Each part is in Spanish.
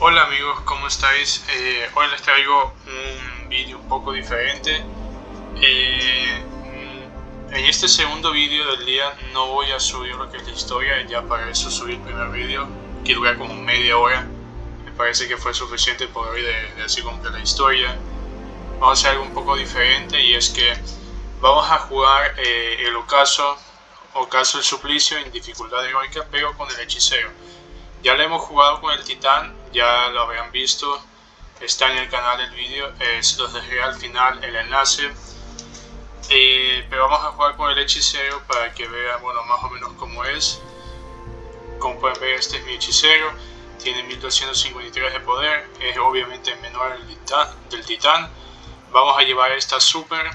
Hola amigos, ¿cómo estáis? Eh, hoy les traigo un vídeo un poco diferente. Eh, en este segundo vídeo del día no voy a subir lo que es la historia, ya para eso subí el primer vídeo, que dura como media hora. Me parece que fue suficiente por hoy de, de así como la historia. Vamos a hacer algo un poco diferente y es que vamos a jugar eh, el ocaso, ocaso el suplicio en dificultad heroica, pero con el hechicero. Ya lo hemos jugado con el titán, ya lo habrán visto, está en el canal el vídeo, se los dejaré al final el enlace. Eh, pero vamos a jugar con el hechicero para que vean bueno, más o menos cómo es. Como pueden ver este es mi hechicero, tiene 1253 de poder, es obviamente menor del titán. Vamos a llevar esta super,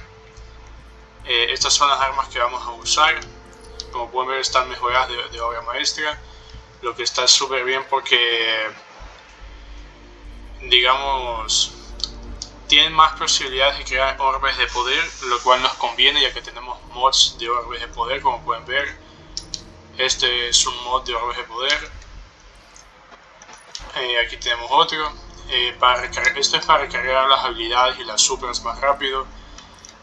eh, estas son las armas que vamos a usar. Como pueden ver están mejoradas de, de obra maestra, lo que está súper bien porque digamos, tienen más posibilidades de crear orbes de poder, lo cual nos conviene ya que tenemos mods de orbes de poder, como pueden ver. Este es un mod de orbes de poder. Eh, aquí tenemos otro. Eh, para esto es para recargar las habilidades y las supers más rápido.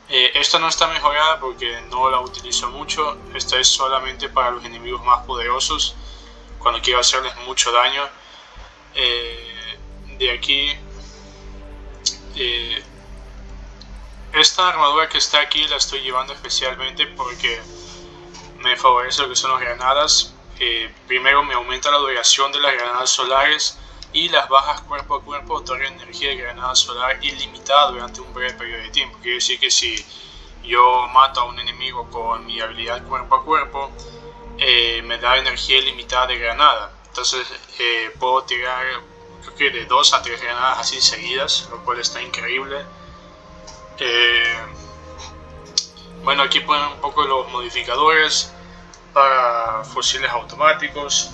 Eh, esta no está mejorada porque no la utilizo mucho. Esta es solamente para los enemigos más poderosos, cuando quiero hacerles mucho daño. Eh, de aquí eh, esta armadura que está aquí la estoy llevando especialmente porque me favorece lo que son las granadas. Eh, primero me aumenta la duración de las granadas solares y las bajas cuerpo a cuerpo otorgan energía de granada solar ilimitada durante un breve periodo de tiempo. Quiere decir que si yo mato a un enemigo con mi habilidad cuerpo a cuerpo eh, me da energía ilimitada de granada. Entonces puedo tirar creo que de dos a tres granadas así seguidas, lo cual está increíble. Eh, bueno, aquí ponen un poco los modificadores para fusiles automáticos,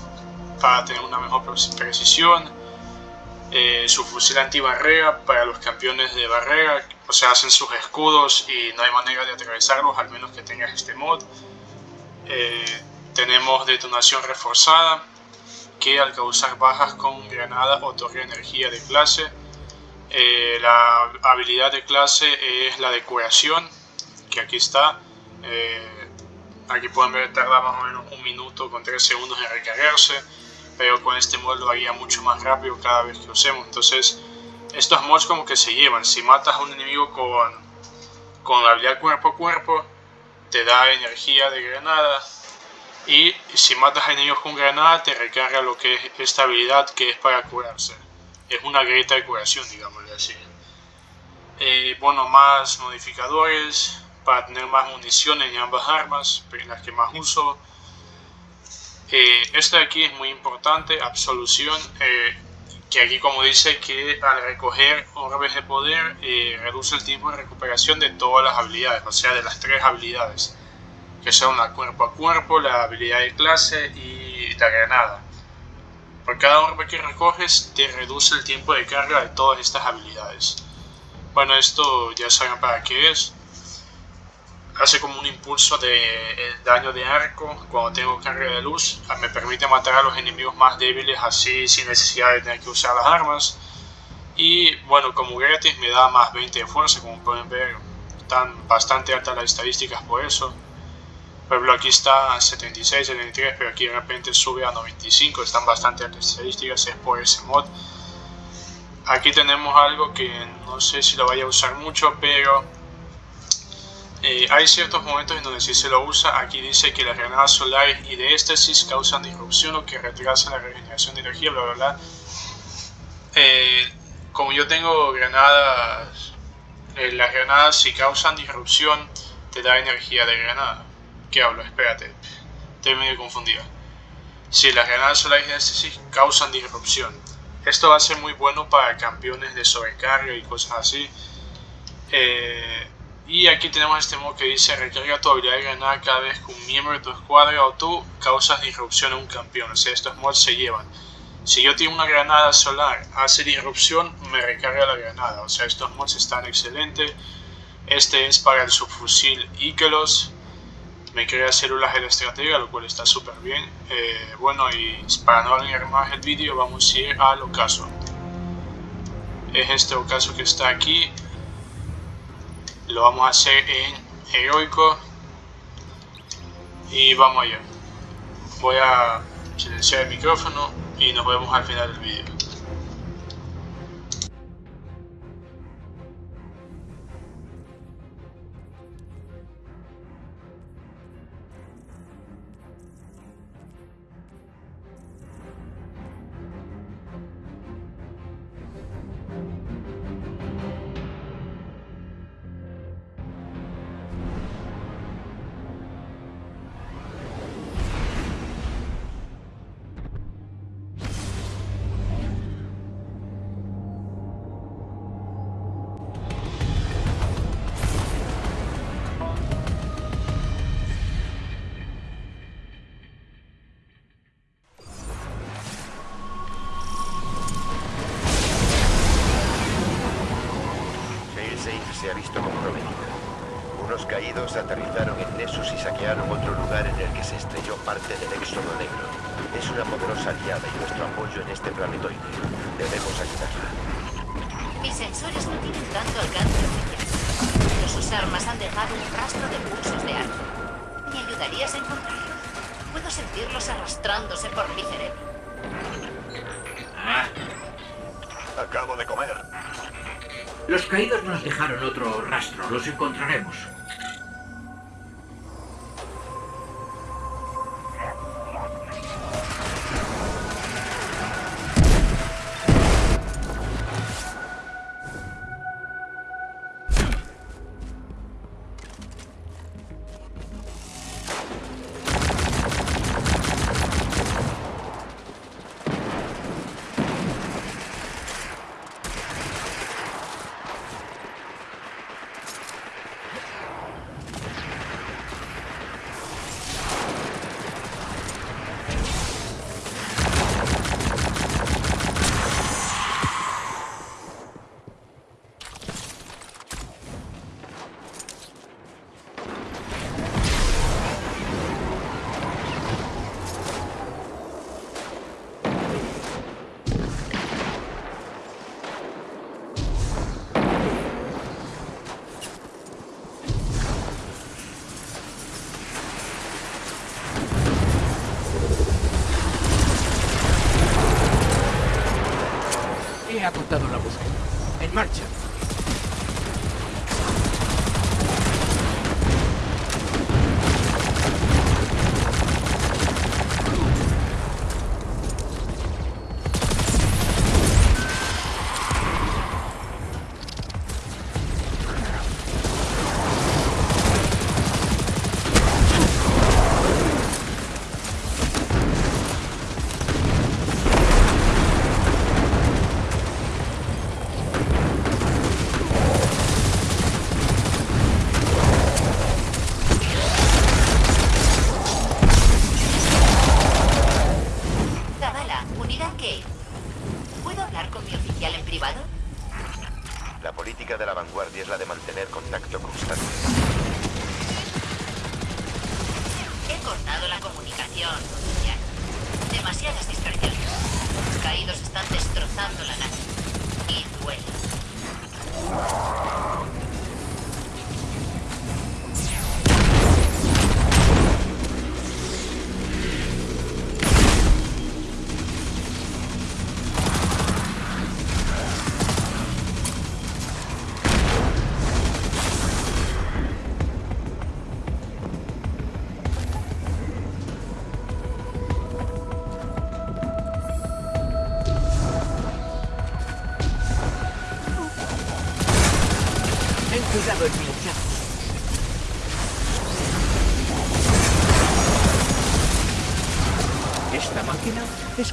para tener una mejor precisión. Eh, su fusil antibarrera para los campeones de barrera, o sea, hacen sus escudos y no hay manera de atravesarlos al menos que tengas este mod. Eh, tenemos detonación reforzada, que al causar bajas con granada otorga energía de clase. Eh, la habilidad de clase es la de curación, que aquí está. Eh, aquí pueden ver tarda más o menos un minuto con 3 segundos en recargarse, pero con este mod lo mucho más rápido cada vez que usemos. Entonces, estos mods como que se llevan. Si matas a un enemigo con, con la habilidad cuerpo a cuerpo, te da energía de granada, y si matas a enemigos con granada te recarga lo que es esta habilidad que es para curarse. Es una grieta de curación, digámosle así. Eh, bueno, más modificadores para tener más municiones en ambas armas, las que más uso. Eh, esta de aquí es muy importante, absolución, eh, que aquí como dice que al recoger orbes de poder reduce el tiempo de recuperación de todas las habilidades, o sea de las tres habilidades que son la cuerpo a cuerpo, la habilidad de clase y la granada. Por cada orbe que recoges te reduce el tiempo de carga de todas estas habilidades. Bueno, esto ya saben para qué es. Hace como un impulso de eh, daño de arco cuando tengo carga de luz. Ah, me permite matar a los enemigos más débiles así sin necesidad de tener que usar las armas. Y bueno, como gratis me da más 20 de fuerza, como pueden ver. Están bastante altas las estadísticas por eso. Por ejemplo, aquí está 76, 73, pero aquí de repente sube a 95, están bastante altas estadísticas, es por ese mod. Aquí tenemos algo que no sé si lo vaya a usar mucho, pero eh, hay ciertos momentos en donde sí se lo usa. Aquí dice que las granadas solares y de éxtasis causan disrupción o que retrasan la regeneración de energía, bla bla bla. Eh, como yo tengo granadas, eh, las granadas si causan disrupción te da energía de granada. ¿Qué hablo? Espérate. Estoy medio confundido. Si las granadas solares de éxtasis causan disrupción. Esto va a ser muy bueno para campeones de sobrecarga y cosas así. Eh, y aquí tenemos este modo que dice recarga tu habilidad de granada cada vez que un miembro de tu escuadra o tú causas disrupción a un campeón. O sea, estos mods se llevan. Si yo tengo una granada solar, hace disrupción, me recarga la granada. O sea, estos mods están excelentes. Este es para el subfusil Ikelos me crea células de la estratega, lo cual está súper bien. Eh, bueno, y para no alargar más el vídeo, vamos a ir al ocaso. es este ocaso que está aquí. Lo vamos a hacer en heroico. Y vamos allá. Voy a silenciar el micrófono y nos vemos al final del vídeo. Se ha visto comprometida. Unos caídos aterrizaron en Nessus y saquearon otro lugar en el que se estrelló parte del Éxodo Negro. Es una poderosa aliada y nuestro apoyo en este planetoide. Debemos ayudarla. Mis sensores no tienen tanto alcance pero sus armas han dejado un rastro de pulsos de arma. ¿Me ayudarías a encontrarlos? Puedo sentirlos arrastrándose por mi cerebro. Acabo de comer. Los caídos nos dejaron otro rastro. Los encontraremos.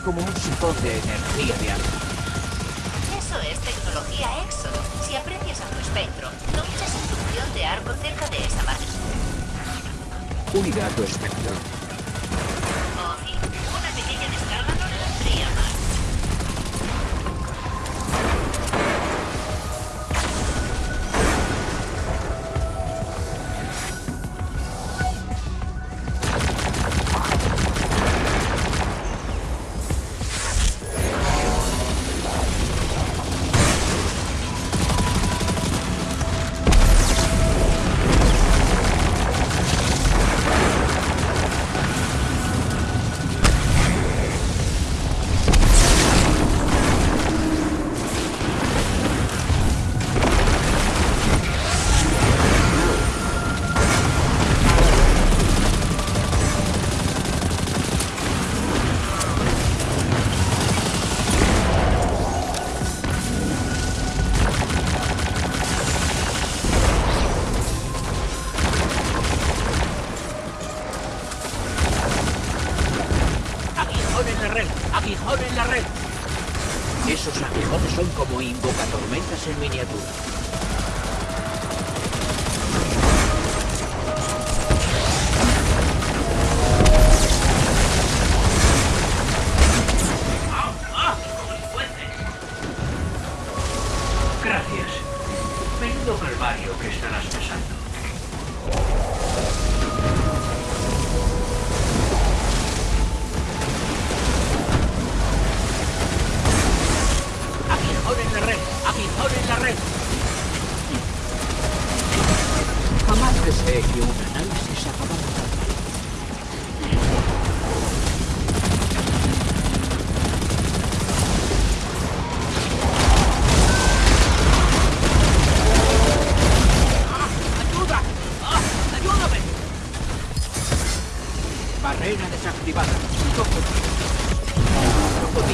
Como un sifón de energía de arma. Eso es tecnología Éxodo. Si aprecias a tu espectro, no uses inducción de arco cerca de esa máquina. Unidad tu espectro.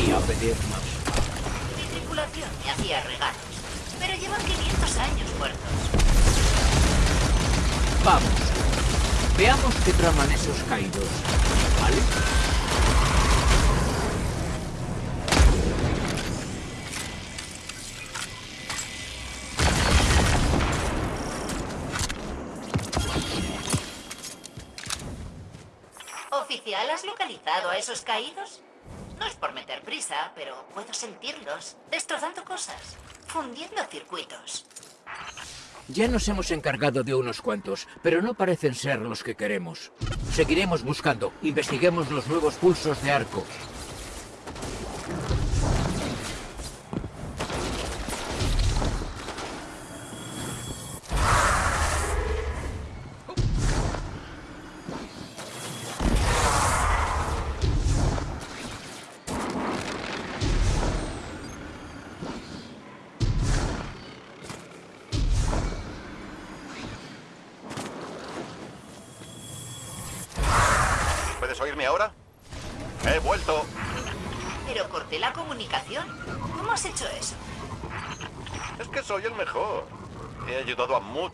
Mi tripulación me hacía regalos, pero llevan 500 años muertos. Vamos. Veamos qué traman esos caídos. ¿Vale? Oficial, ¿has localizado a esos caídos? Meter prisa, pero puedo sentirlos, destrozando cosas, fundiendo circuitos. Ya nos hemos encargado de unos cuantos, pero no parecen ser los que queremos. Seguiremos buscando. Investiguemos los nuevos pulsos de arco.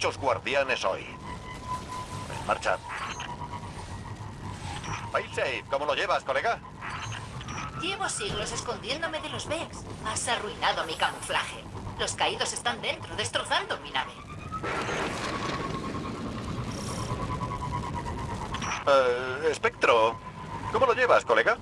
Muchos guardianes hoy. En marcha. Failsafe, ¿cómo lo llevas, colega? Llevo siglos escondiéndome de los Vex. Has arruinado mi camuflaje. Los caídos están dentro, destrozando mi nave. Eh, Espectro, ¿cómo lo llevas, colega?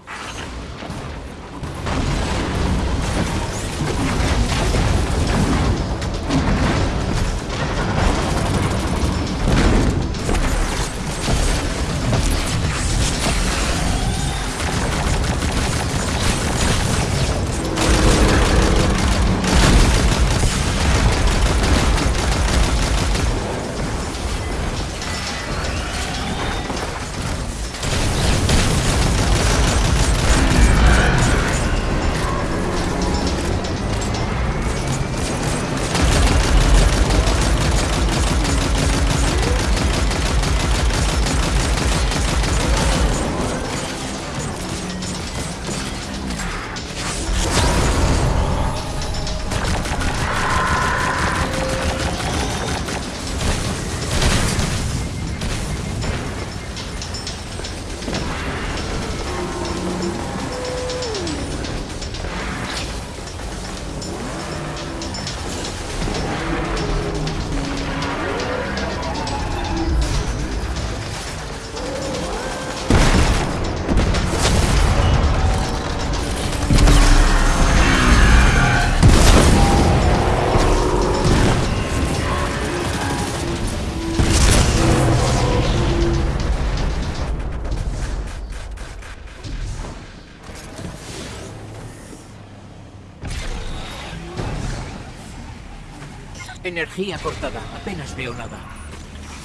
Energía cortada. Apenas veo nada.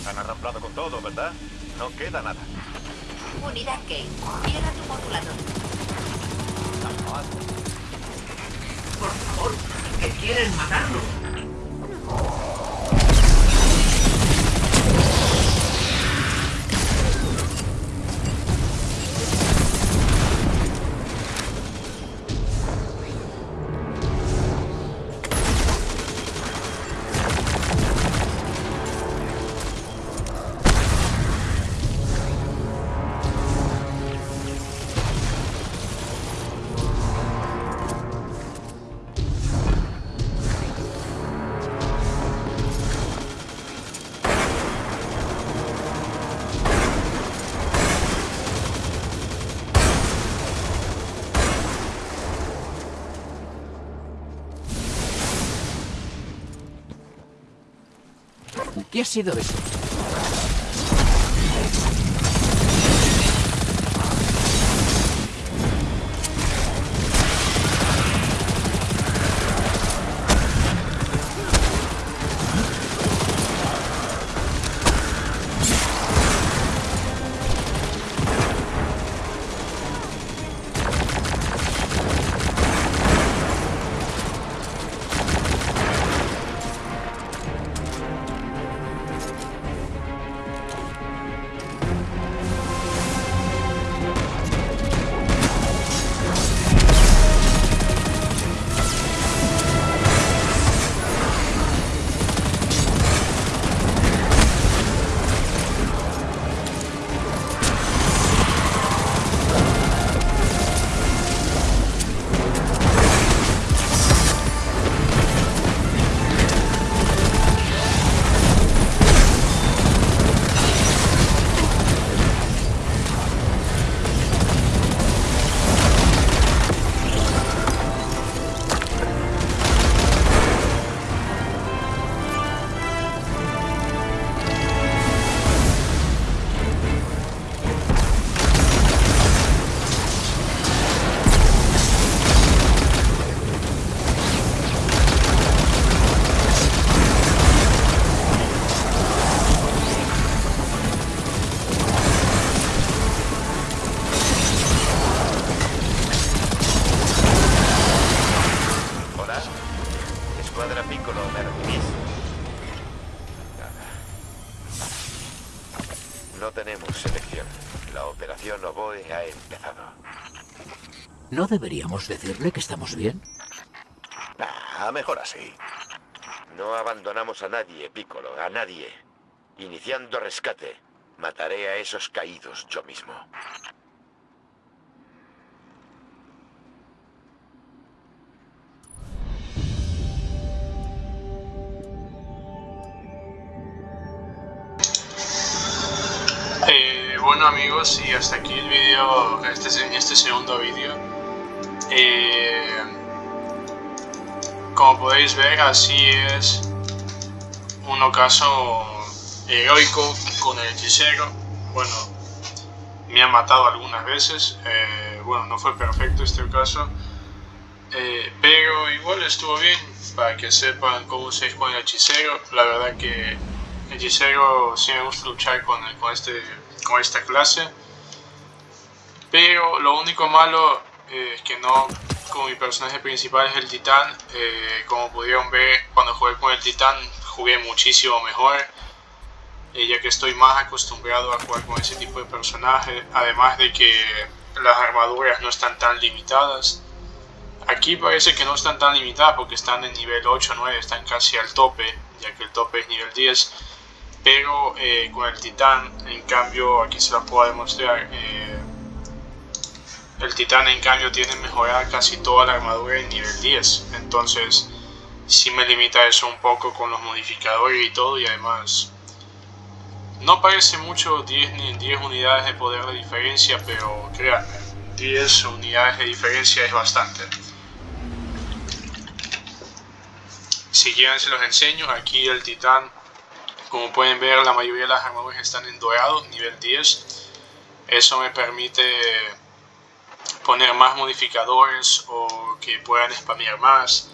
Han arramplado con todo, ¿verdad? No queda nada. Unidad Kate, llega tu modulador. Por favor, que quieren matarlo. ¿Qué ha sido eso? ¿No deberíamos decirle que estamos bien? Ah, mejor así. No abandonamos a nadie, Piccolo, a nadie. Iniciando rescate, mataré a esos caídos yo mismo. Eh, bueno amigos, y hasta aquí el vídeo, este, este segundo vídeo. Eh, como podéis ver, así es un ocaso heroico con el hechicero. Bueno, me han matado algunas veces, eh, bueno, no fue perfecto este ocaso. Eh, pero igual estuvo bien para que sepan cómo se con el hechicero. La verdad que hechicero sí me gusta luchar con, con, este, con esta clase. Pero lo único malo eh, que no, como mi personaje principal es el titán, eh, como pudieron ver cuando jugué con el titán jugué muchísimo mejor. Eh, ya que estoy más acostumbrado a jugar con ese tipo de personaje. Además de que las armaduras no están tan limitadas. Aquí parece que no están tan limitadas porque están en nivel 8 o 9, están casi al tope, ya que el tope es nivel 10. Pero eh, con el titán, en cambio, aquí se lo puedo demostrar, eh, el titán en cambio tiene mejorada casi toda la armadura en nivel 10. Entonces, sí me limita eso un poco con los modificadores y todo, y además... No parece mucho 10, 10 unidades de poder de diferencia, pero créanme, 10 unidades de diferencia es bastante. Si quieren se los enseño, aquí el titán, como pueden ver la mayoría de las armaduras están en dorado, nivel 10. Eso me permite poner más modificadores o que puedan spamear más.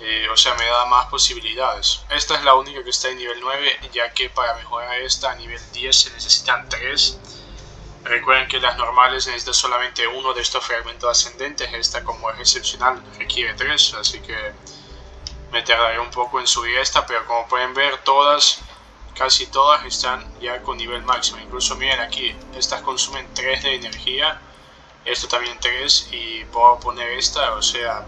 Eh, o sea, me da más posibilidades. Esta es la única que está en nivel 9, ya que para mejorar esta a nivel 10 se necesitan 3. Recuerden que las normales necesitan solamente uno de estos fragmentos ascendentes, esta como es excepcional requiere 3, así que me tardaré un poco en subir esta, pero como pueden ver todas, casi todas están ya con nivel máximo. Incluso miren aquí, estas consumen 3 de energía, esto también 3 y puedo poner esta, o sea,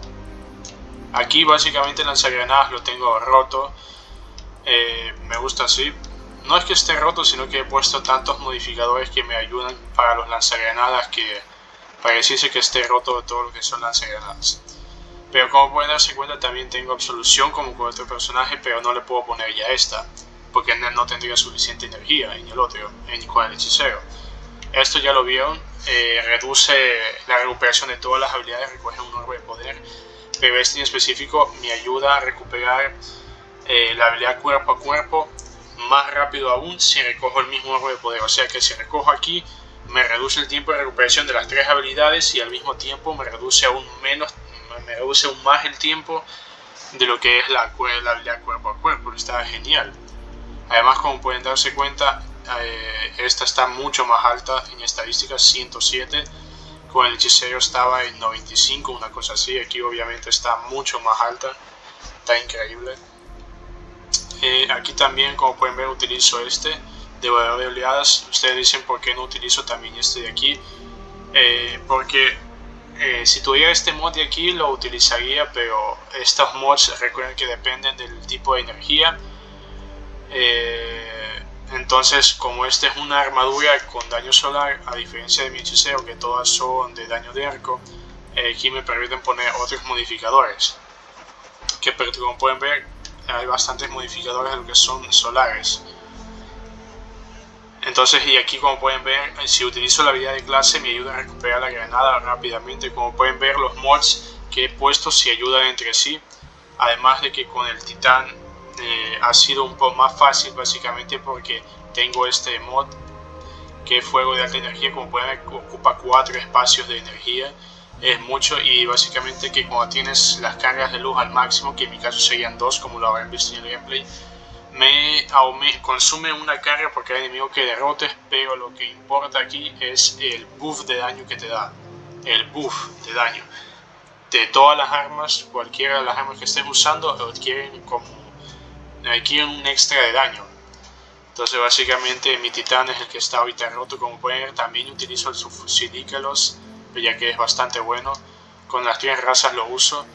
aquí básicamente el lanzagranadas lo tengo roto, eh, me gusta así. No es que esté roto, sino que he puesto tantos modificadores que me ayudan para los lanzagranadas que pareciese que esté roto todo lo que son lanzagranadas. Pero como pueden darse cuenta también tengo absolución como con otro personaje, pero no le puedo poner ya esta, porque no tendría suficiente energía en el otro, en con el hechicero. Esto ya lo vieron, eh, reduce la recuperación de todas las habilidades, recoge un orbe de poder, pero este en específico me ayuda a recuperar eh, la habilidad cuerpo a cuerpo, más rápido aún si recojo el mismo árbol de poder. O sea que si recojo aquí, me reduce el tiempo de recuperación de las tres habilidades y al mismo tiempo me reduce aún menos, me reduce aún más el tiempo de lo que es la, la habilidad cuerpo a cuerpo. Está genial. Además, como pueden darse cuenta, eh, esta está mucho más alta en estadísticas, 107. Con el hechicero estaba en 95, una cosa así. Aquí obviamente está mucho más alta. Está increíble. Eh, aquí también, como pueden ver, utilizo este de de oleadas. Ustedes dicen por qué no utilizo también este de aquí. Eh, porque eh, si tuviera este mod de aquí lo utilizaría, pero estos mods recuerden que dependen del tipo de energía. Entonces, como este es una armadura con daño solar, a diferencia de mi hechicero, que todas son de daño de arco, aquí me permiten poner otros modificadores. Que como pueden ver, hay bastantes modificadores de lo que son solares. Entonces, y aquí como pueden ver, si utilizo la habilidad de clase me ayuda a recuperar la granada rápidamente. Como pueden ver, los mods que he puesto se ayudan entre sí. Además de que con el titán eh, ha sido un poco más fácil básicamente porque tengo este mod que es fuego de alta energía. Como pueden ver, ocupa cuatro espacios de energía es mucho y básicamente que cuando tienes las cargas de luz al máximo, que en mi caso serían dos como lo habrán visto en el gameplay, me, consume una carga porque hay enemigo que derrotes, pero lo que importa aquí es el buff de daño que te da, el buff de daño. De todas las armas, cualquiera de las armas que estés usando, adquieren como adquieren un extra de daño. Entonces básicamente mi titán es el que está ahorita roto, como pueden ver, también utilizo el subfusil ya que es bastante bueno. Con las tres razas lo uso.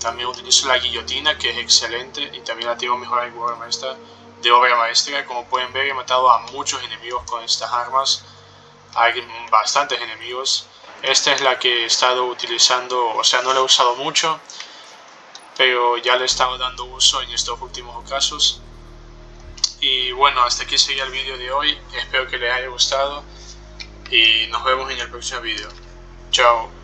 también utilizo la guillotina, que es excelente, y también la tengo mejor en obra maestra, de obra maestra. Como pueden ver, he matado a muchos enemigos con estas armas. Hay bastantes enemigos. Esta es la que he estado utilizando, o sea, no la he usado mucho, pero ya le he dando uso en estos últimos casos. Y bueno, hasta aquí sería el vídeo de hoy. Espero que les haya gustado y nos vemos en el próximo video. Chao.